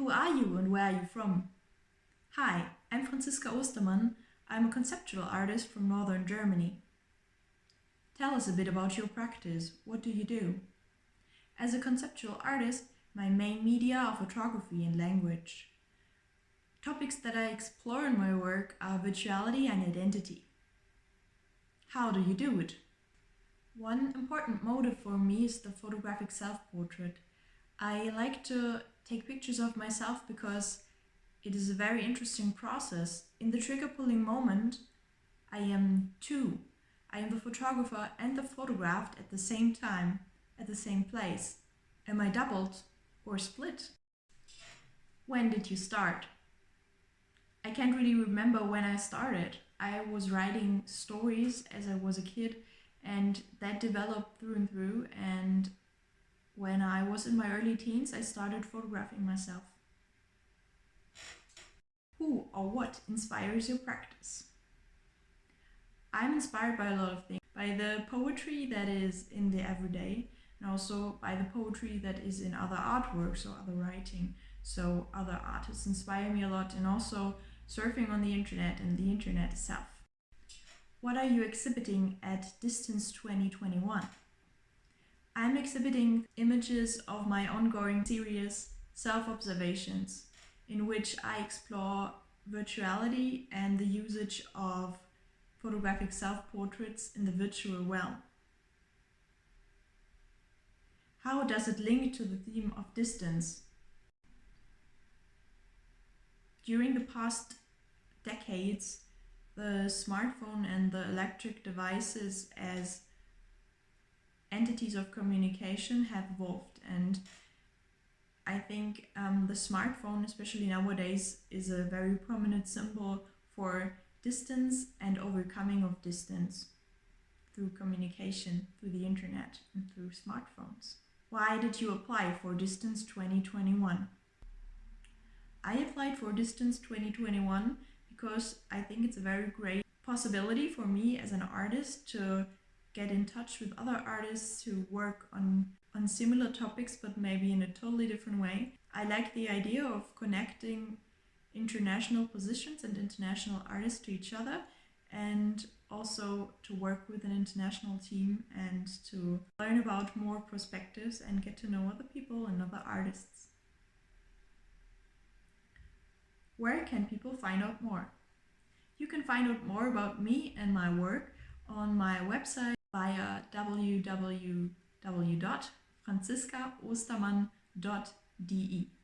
Who are you and where are you from? Hi, I'm Franziska Ostermann. I'm a conceptual artist from northern Germany. Tell us a bit about your practice. What do you do? As a conceptual artist, my main media are photography and language. Topics that I explore in my work are virtuality and identity. How do you do it? One important motive for me is the photographic self-portrait. I like to take pictures of myself because it is a very interesting process. In the trigger pulling moment, I am two. I am the photographer and the photographed at the same time, at the same place. Am I doubled or split? When did you start? I can't really remember when I started. I was writing stories as I was a kid and that developed through and through and when I was in my early teens I started photographing myself. Who or what inspires your practice? I'm inspired by a lot of things. By the poetry that is in the everyday and also by the poetry that is in other artworks or other writing. So other artists inspire me a lot and also surfing on the internet and the internet itself. What are you exhibiting at Distance 2021? Exhibiting images of my ongoing series Self-Observations, in which I explore virtuality and the usage of photographic self-portraits in the virtual realm. How does it link to the theme of distance? During the past decades, the smartphone and the electric devices as entities of communication have evolved and I think um, the smartphone, especially nowadays, is a very prominent symbol for distance and overcoming of distance through communication, through the internet and through smartphones. Why did you apply for Distance 2021? I applied for Distance 2021 because I think it's a very great possibility for me as an artist to get in touch with other artists who work on, on similar topics but maybe in a totally different way. I like the idea of connecting international positions and international artists to each other and also to work with an international team and to learn about more perspectives and get to know other people and other artists. Where can people find out more? You can find out more about me and my work on my website via www.franziskaostermann.de.